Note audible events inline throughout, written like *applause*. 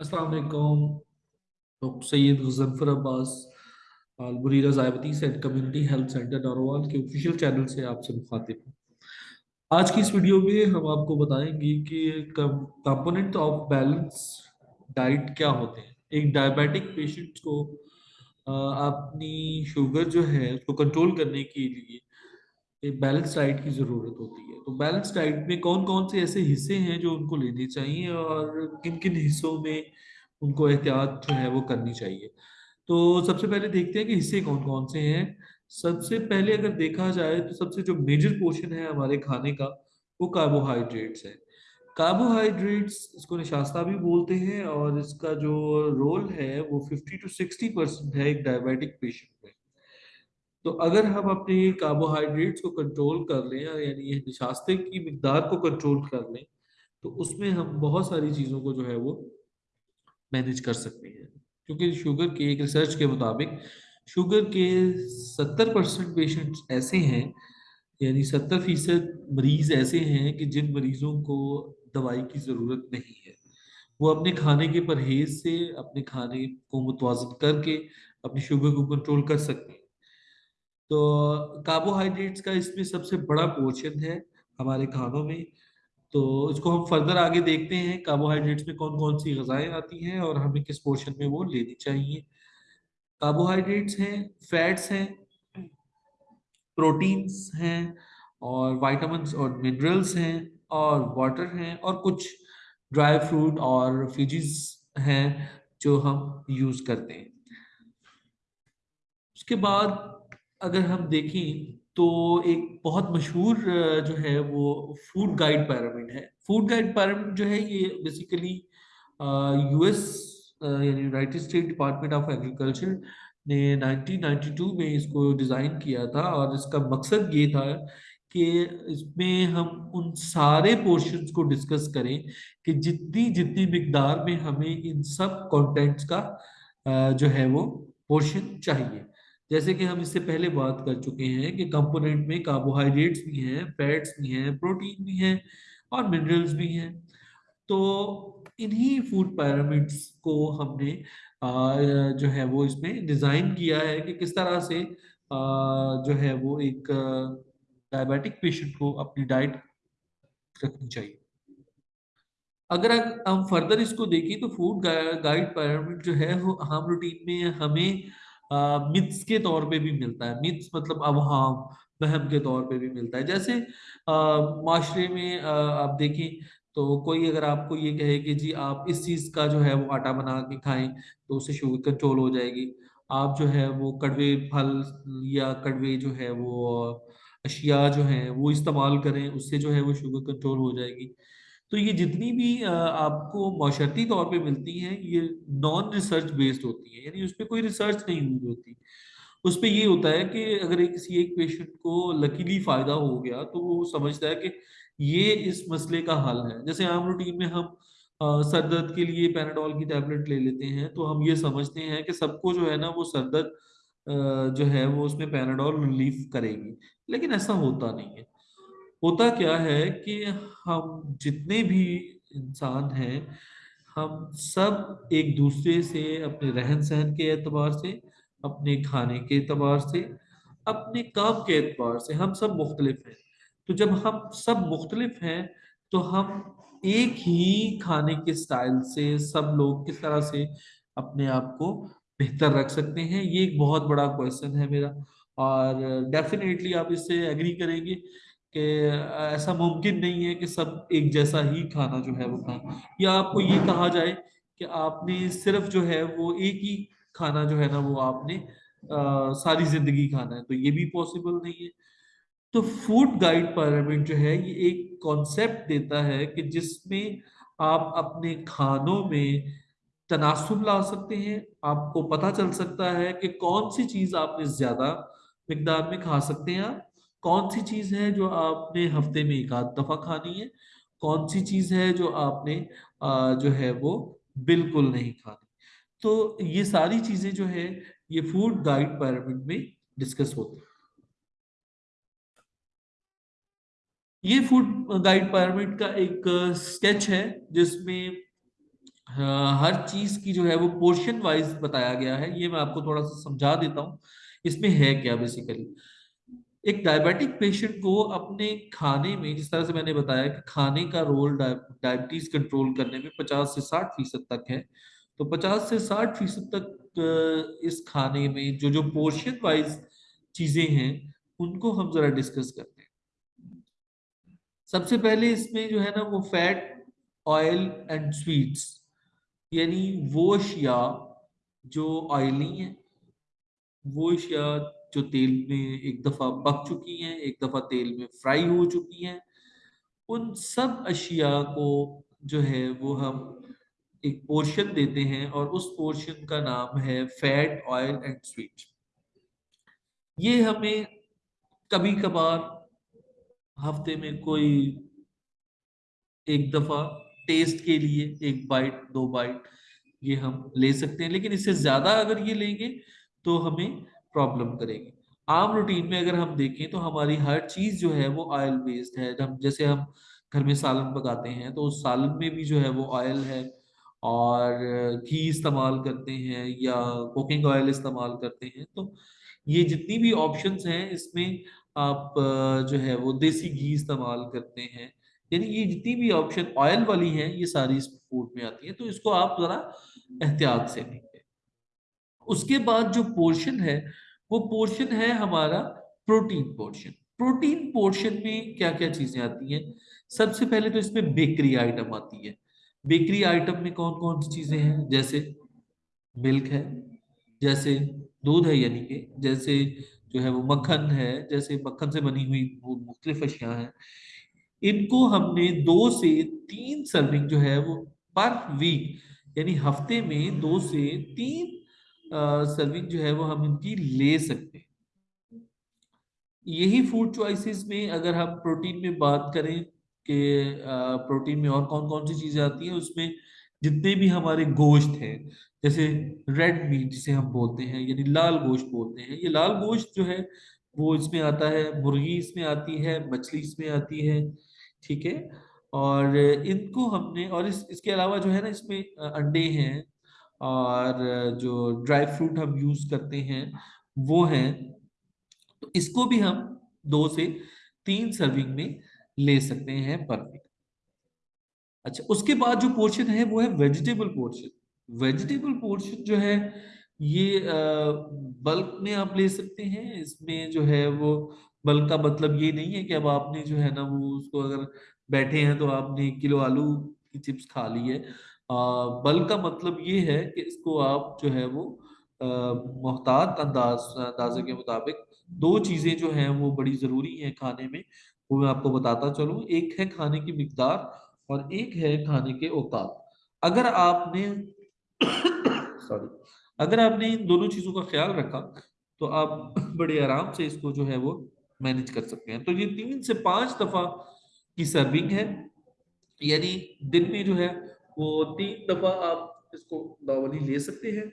السلام علیکم۔ سید غزنفر عباس البریرہ ضائبتیس and community help center Narowal کے آفیشیل چینل سے آپ سے مخاطب ہوں۔ آج کی اس ویڈیو میں ہم آپ کو بتائیں گے کہ کمپوننٹ آف بیلنس ڈائٹ کیا ہوتے ہیں۔ ایک ڈائبیٹک پیشنٹ کو اپنی شوگر جو ہے اس کو کنٹرول کرنے کے لیے ایک بیلنس ڈائٹ کی ضرورت ہوتی ہے۔ تو بیلنس ڈائٹ میں کون کون سے ایسے حصے ہیں جو ان کو لینے چاہیے اور کن کن حصوں میں ان کو احتیاط جو ہے وہ کرنی چاہیے؟ تو سب سے پہلے دیکھتے ہیں کہ حصے کون کون سے ہیں۔ سب سے پہلے اگر دیکھا جائے تو سب سے جو میجر پورشن ہے ہمارے کھانے کا وہ کاربوہائیڈریٹس ہے کاربوہائیڈریٹس اس کو نشاستہ بھی بولتے ہیں اور اس کا جو رول ہے وہ ففٹی ٹو سکسٹی پرسینٹ ہے ایک ڈائبیٹک پیشنٹ میں۔ تو اگر ہم اپنے کاربوہائیڈریٹس کو کنٹرول کر لیں یعنی یہ نشاستے کی مقدار کو کنٹرول کر لیں، تو اس میں ہم بہت ساری چیزوں کو جو ہے وہ مینج کر سکتے ہیں۔ کیونکہ شوگر کے ایک ریسرچ کے مطابق شوگر کے ستر پرسنٹ پیشنٹس ایسے ہیں یعنی ستر فیصد مریض ایسے ہیں کہ جن مریضوں کو دوائی کی ضرورت نہیں ہے۔ وہ اپنے کھانے کے پرہیز سے، اپنے کھانے کو متوازن کر کے اپنی شوگر کو کنٹرول کر سکتے ہیں۔ تو کاربوہائیڈریٹس کا اس میں سب سے بڑا پورشن ہے ہمارے کھانوں میں۔ تو اس کو ہم فردر آگے دیکھتے ہیں کاربوہائیڈریٹس میں کون کون سی غذائیں آتی ہیں اور ہمیں کس پورشن میں وہ لینی چاہیے۔ کاربوہائیڈریٹس ہیں فیٹس ہیں پروٹینس ہیں اور وائٹامنس اور منرلز ہیں اور واٹر ہیں اور کچھ ڈرائی فروٹ اور فیجز ہیں جو ہم یوز کرتے ہیں۔ اس کے بعد اگر ہم دیکھیں تو ایک بہت مشہور جو ہے وہ فوڈ گائیڈ پیرامڈ ہے۔ فوڈ گائیڈ پیرامڈ جو ہے یہ بیسیکلی یو ایس یعنی united state department of agriculture نے نائنٹین نائنٹی ٹو میں اس کو ڈیزائن کیا تھا اور اس کا مقصد یہ تھا کہ اس میں ہم ان سارے پورشنز کو ڈسکس کریں کہ جتنی جتنی مقدار میں ہمیں ان سب کانٹینٹس کا جو ہے وہ پورشن چاہیے۔ جیسے کہ ہم اس سے پہلے بات کر چکے ہیں کہ کمپوننٹ میں کاربوہائیڈریٹس بھی ہیں، فیٹس بھی ہیں، پروٹین بھی ہیں اور منرلز بھی ہیں۔ تو انہی فوڈ پیرامڈس کو ہم نے جو ہے وہ اس میں ڈیزائن کیا ہے کہ کس طرح سے جو ہے وہ ایک ڈائبیٹک پیشنٹ کو اپنی ڈائٹ رکھنی چاہیے۔ اگر ہم فردر اس کو دیکھیں تو فوڈ گائیڈ پیرامڈ جو ہے وہ ہم روٹین میں ہمیں متس کے طور پہ بھی ملتا ہے۔ متس مطلب ابہام، وہم کے طور پہ بھی ملتا ہے۔ جیسے معاشرے میں آپ دیکھیں تو کوئی اگر آپ کو یہ کہے کہ جی آپ اس چیز کا جو ہے وہ آٹا بنا کے کھائیں تو اسے شوگر کنٹرول ہو جائے گی۔ آپ جو ہے وہ کڑوے، پھل یا کڑوے جو ہے وہ، اشیاء جو ہیں وہ استعمال کریں، اس سے جو ہے وہ شوگر کنٹرول ہو جائے گی۔ تو یہ جتنی بھی آپ کو معاشرتی طور پہ ملتی ہیں، یہ نان ریسرچ بیسڈ ہوتی ہیں یعنی اس پہ کوئی ریسرچ نہیں ہوئی ہوتی۔ اس پہ یہ ہوتا ہے کہ اگر کسی ایک پیشنٹ کو لکیلی فائدہ ہو گیا تو وہ سمجھتا ہے کہ یہ اس مسئلے کا حل ہے۔ جیسے عام روٹین میں ہم سر درد کے لیے پیناڈول کی ٹیبلٹ لے لیتے ہیں تو ہم یہ سمجھتے ہیں کہ سب کو جو ہے نا وہ سر درد جو ہے وہ اس میں پیناڈول ریلیف کرے گی۔ لیکن ایسا ہوتا نہیں ہے۔ ہوتا کیا ہے کہ ہم جتنے بھی انسان ہیں، ہم سب ایک دوسرے سے اپنے رہن سہن کے اعتبار سے، اپنے کھانے کے اعتبار سے، اپنے کام کے اعتبار سے ہم سب مختلف ہیں۔ تو جب ہم سب مختلف ہیں، تو ہم ایک ہی کھانے کے سٹائل سے، سب لوگ کس طرح سے اپنے آپ کو بہتر رکھ سکتے ہیں۔ یہ ایک بہت بڑا کویشچن ہے میرا۔ اور ڈیفینیٹلی آپ اس سے ایگری کریں گے۔ کہ ایسا ممکن نہیں ہے کہ سب ایک جیسا ہی کھانا جو ہے وہ کھائیں۔ یا آپ کو یہ کہا جائے کہ آپ نے صرف جو ہے وہ ایک ہی کھانا جو ہے نا وہ آپ نے ساری زندگی کھانا ہے، تو یہ بھی پاسبل نہیں ہے۔ تو فوڈ گائیڈ پارلیمنٹ جو ہے، یہ ایک کانسیپٹ دیتا ہے کہ جس میں آپ اپنے کھانوں میں تناسب لا سکتے ہیں۔ آپ کو پتہ چل سکتا ہے کہ کون سی چیز آپ نے زیادہ مقدار میں کھا سکتے ہیں۔ آپ کون سی چیز ہے جو آپ نے ہفتے میں ایک آدھ دفعہ کھانی ہے؟ کون سی چیز ہے جو آپ نے جو ہے وہ بالکل نہیں کھانی؟ تو یہ ساری چیزیں جو ہے یہ فوڈ ڈائٹ پیرامڈ میں ڈسکس ہوتے ہیں۔ یہ فوڈ ڈائٹ پیرامڈ کا ایک سکیچ ہے، جس میں ہر چیز کی جو ہے وہ پورشن وائز بتایا گیا ہے۔ یہ میں آپ کو تھوڑا سا سمجھا دیتا ہوں۔ اس میں ہے کیا بیسیکلی ایک ڈائبیٹک پیشنٹ کو اپنے کھانے میں، جس طرح سے میں نے بتایا کہ کھانے کا رول ڈائبٹیز کنٹرول کرنے میں پچاس سے ساٹھ فیصد تک ہے۔ تو پچاس سے ساٹھ فیصد تک اس کھانے میں جو جو پورشن وائز چیزیں ہیں، ان کو ہم ذرا ڈسکس کرتے ہیں۔ سب سے پہلے اس میں جو ہے نا، وہ فیٹ آئل اینڈ سویٹس یعنی وہ اشیاء جو آئلی ہیں، وہ اشیاء جو تیل میں ایک دفعہ پک چکی ہیں، ایک دفعہ تیل میں فرائی ہو چکی ہیں۔ ان سب اشیاء کو جو ہے وہ ہم ایک پورشن دیتے ہیں اور اس پورشن کا نام ہے فیٹ آئل اینڈ سویٹ یہ ہمیں کبھی کبھار ہفتے میں کوئی ایک دفعہ ٹیسٹ کے لیے ایک بائٹ دو بائٹ یہ ہم لے سکتے ہیں، لیکن اس سے زیادہ اگر یہ لیں گے تو ہمیں پرابلم کرے گی عام روٹین میں اگر ہم دیکھیں تو ہماری ہر چیز جو ہے وہ آئل بیسڈ ہے۔ ہم جیسے ہم گھر میں سالن پکاتے ہیں تو اس سالن میں بھی جو ہے وہ آئل ہے اور گھی استعمال کرتے ہیں یا کوکنگ آئل استعمال کرتے ہیں۔ تو یہ جتنی بھی آپشنس ہیں اس میں آپ جو ہے وہ دیسی گھی استعمال کرتے ہیں۔ یعنی یہ جتنی بھی آپشن آئل والی ہیں یہ ساری اس فوڈ میں آتی ہیں۔ تو اس کو آپ ذرا احتیاط سے لیں۔ اس کے بعد جو پورشن ہے، وہ پورشن ہے ہمارا پروٹین پورشن۔ پروٹین پورشن میں کیا کیا چیزیں آتی ہیں؟ سب سے پہلے تو اس میں بیکری آئٹم آتی ہے بیکری آئٹم میں کون کون سی چیزیں ہیں؟ جیسے ملک ہے، جیسے دودھ ہے یعنی کہ جیسے جو ہے وہ مکھن ہے، جیسے مکھن سے بنی ہوئی مختلف اشیاء ہیں۔ ان کو ہم نے دو سے تین سرونگ جو ہے وہ پر ویک یعنی ہفتے میں دو سے تین سرونگ جو ہے وہ ہم ان کی لے سکتے ہیں۔ یہی فوڈ چوائسیز میں اگر ہم پروٹین میں بات کریں کہ پروٹین میں اور کون کون سی چیزیں آتی ہیں، اس میں جتنے بھی ہمارے گوشت ہیں، جیسے ریڈ میٹ جسے ہم بولتے ہیں یعنی لال گوشت بولتے ہیں، یہ لال گوشت جو ہے وہ اس میں آتا ہے، مرغی اس میں آتی ہے، مچھلی اس میں آتی ہے، ٹھیک ہے؟ اور ان کو ہم نے، اور اس اس کے علاوہ جو ہے نا، اس میں انڈے ہیں اور جو ڈرائی فروٹ ہم یوز کرتے ہیں وہ ہیں، تو اس کو بھی ہم دو سے تین سرونگ میں لے سکتے ہیں پر اچھا اس کے بعد جو پورشن ہے وہ ہے ویجیٹیبل پورشن۔ ویجیٹیبل پورشن جو ہے، یہ بلک میں آپ لے سکتے ہیں۔ اس میں جو ہے وہ، بلک کا مطلب یہ نہیں ہے کہ اب آپ نے جو ہے نا وہ اس کو اگر بیٹھے ہیں تو آپ نے ایک کلو آلو کی چپس کھا لی ہے۔ بلک کا مطلب یہ ہے کہ اس کو آپ جو ہے وہ محتاط انداز، اندازے کے مطابق دو چیزیں جو ہیں وہ بڑی ضروری ہیں کھانے میں، وہ میں آپ کو بتاتا چلوں۔ ایک ہے کھانے کی مقدار اور ایک ہے کھانے کے اوقات۔ اگر آپ نے *coughs* سوری، اگر آپ نے ان دونوں چیزوں کا خیال رکھا تو آپ بڑے آرام سے اس کو جو ہے وہ مینج کر سکتے ہیں۔ تو یہ تین سے پانچ دفعہ کی سرونگ ہے یعنی دن میں جو ہے وہ تین دفعہ آپ اس کو نارملی لے سکتے ہیں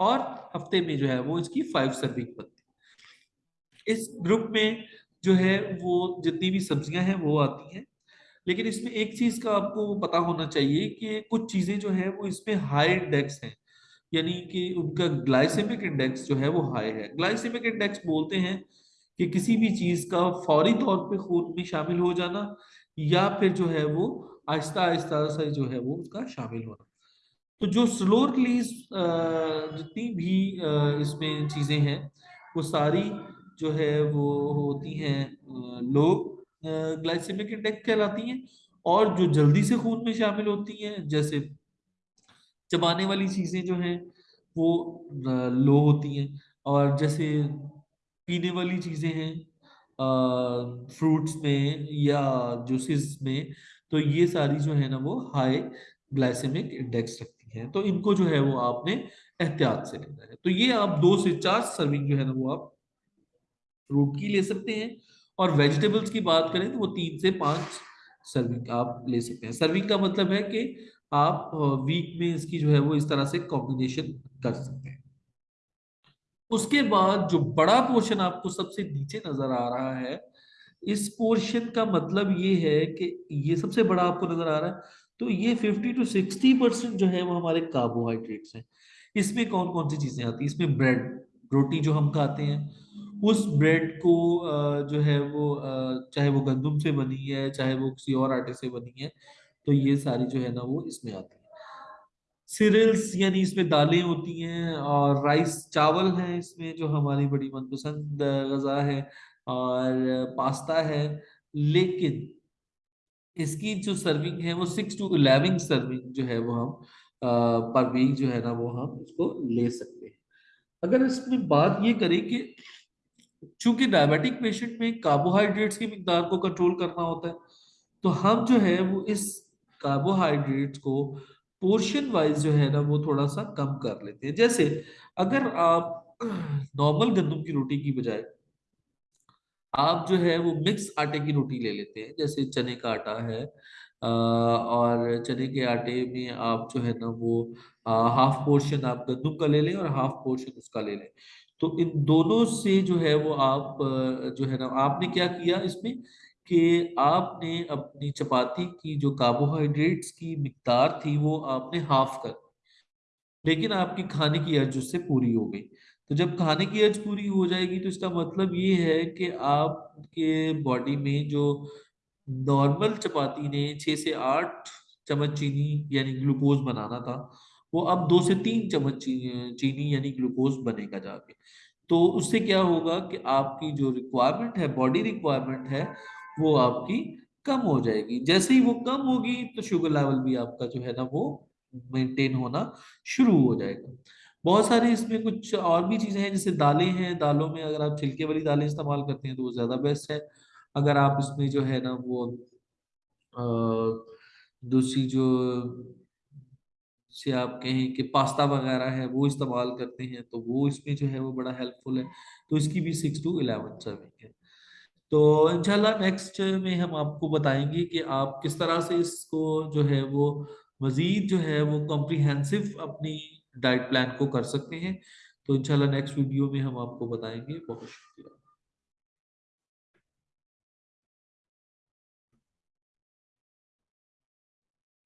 اور ہفتے میں جو ہے وہ اس کی فائیو سرونگ بنتی ہے۔ اس گروپ میں جو ہے وہ جتنی بھی سبزیاں ہیں وہ آتی ہیں، لیکن اس میں ایک چیز کا آپ کو پتا ہونا چاہیے کہ کچھ چیزیں جو ہیں وہ اس میں ہائی انڈیکس ہیں یعنی کہ ان کا گلائسیمک انڈیکس جو ہے وہ ہائی ہے۔ گلائسیمک انڈیکس بولتے ہیں کہ کسی بھی چیز کا فوری طور پہ خون میں شامل ہو جانا یا پھر جو ہے وہ آہستہ آہستہ سے جو ہے وہ اس کا شامل ہونا تو جو سلو ریلیز جتنی بھی اس میں چیزیں ہیں، وہ ساری جو ہے وہ ہوتی ہیں لوگ گلائسیمک انڈیکس کہلاتی ہیں اور جو جلدی سے خون میں شامل ہوتی ہیں، جیسے چبانے والی چیزیں جو ہیں، وہ لو ہوتی ہیں۔ اور جیسے پینے والی چیزیں ہیں فروٹس میں یا جوسز میں تو یہ ساری جو ہے نا وہ ہائی گلائسیمک انڈیکس رکھتی ہیں۔ تو ان کو جو ہے وہ آپ نے احتیاط سے لینا ہے۔ تو یہ آپ دو سے چار سرونگ جو ہے نا وہ آپ فروٹ کی لے سکتے ہیں۔ اور ویجیٹیبلز کی بات کریں تو وہ تین سے پانچ سرونگ آپ لے سکتے ہیں۔ سرونگ کا مطلب ہے کہ آپ ویک میں اس کی جو ہے وہ اس طرح سے کمبینیشن کر سکتے ہیں۔ اس کے بعد جو بڑا پورشن آپ کو سب سے نیچے نظر آ رہا ہے اس پورشن کا مطلب یہ ہے کہ یہ سب سے بڑا آپ کو نظر آ رہا ہے، تو یہ ففٹی ٹو سکسٹی پرسینٹ جو ہے وہ ہمارے کاربوہائیڈریٹس ہیں۔ اس میں کون کون سی چیزیں آتی ہیں؟ اس میں بریڈ روٹی جو ہم کھاتے ہیں، اس بریڈ کو جو ہے وہ چاہے وہ گندم سے بنی ہے، چاہے وہ کسی اور آٹے سے بنی ہے، تو یہ ساری جو ہے نا وہ اس میں آتی ہے سیریلس یعنی اس میں دالیں ہوتی ہیں اور رائس چاول ہیں اس میں جو ہماری بڑی من پسند غذا ہے۔ اور پاستا ہے۔ لیکن اس کی جو سرونگ ہے وہ سکس ٹو الیون سرونگ جو ہے وہ ہم پر ویک جو ہے نا وہ ہم اس کو لے سکتے ہیں۔ اگر اس میں بات یہ کریں کہ چونکہ ڈائبیٹک پیشنٹ میں کاربوہائیڈریٹس کی مقدار کو کنٹرول کرنا ہوتا ہے، تو ہم جو ہے وہ اس کاربوہائیڈریٹس کو پورشن وائز جو ہے نا وہ تھوڑا سا کم کر لیتے ہیں۔ جیسے اگر آپ نارمل گندم کی روٹی کی بجائے آپ جو ہے وہ مکس آٹے کی روٹی لے لیتے ہیں، جیسے چنے کا آٹا ہے اور چنے کے آٹے میں آپ جو ہے نا وہ ہاف پورشن آپ گندم کا لے لیں اور ہاف پورشن اس کا لے لیں۔ تو ان دونوں سے جو ہے وہ آپ جو ہے نا آپ نے کیا کیا اس میں؟ کہ آپ نے اپنی چپاتی کی جو کاربوہائیڈریٹس کی مقدار تھی وہ آپ نے ہاف کر لیکن آپ کی کھانے کی ارج اس سے پوری ہو گئی۔ تو جب کھانے کی ارج پوری ہو جائے گی تو اس کا مطلب یہ ہے کہ آپ کے باڈی میں جو نارمل چپاتی نے چھ سے آٹھ چمچ چینی یعنی گلوکوز بنانا تھا، وہ اب دو سے تین چمچ چینی یعنی گلوکوز بنے گا جا کے۔ تو اس سے کیا ہوگا کہ آپ کی جو ریکوائرمنٹ ہے باڈی ریکوائرمنٹ ہے، وہ آپ کی کم ہو جائے گی۔ جیسے ہی وہ کم ہوگی تو شوگر لیول بھی آپ کا جو ہے نا وہ مینٹین ہونا شروع ہو جائے گا۔ بہت سارے اس میں کچھ اور بھی چیزیں ہیں، جیسے دالیں ہیں۔ دالوں میں اگر آپ چھلکے والی دالیں استعمال کرتے ہیں تو وہ زیادہ بیسٹ ہے۔ اگر آپ اس میں جو ہے نا وہ دوسری جو سے آپ کہیں کہ پاستا وغیرہ ہے وہ استعمال کرتے ہیں تو وہ اس میں جو ہے وہ بڑا ہیلپ فل ہے۔ تو اس کی بھی سکس ٹو الیون سرونگ ہے۔ تو انشاءاللہ نیکسٹ میں ہم آپ کو بتائیں گے کہ آپ کس طرح سے اس کو جو ہے وہ مزید جو ہے وہ کمپریہنسو اپنی ڈائٹ پلان کو کر سکتے ہیں۔ تو انشاءاللہ نیکسٹ ویڈیو میں ہم آپ کو بتائیں گے۔ بہت شکریہ۔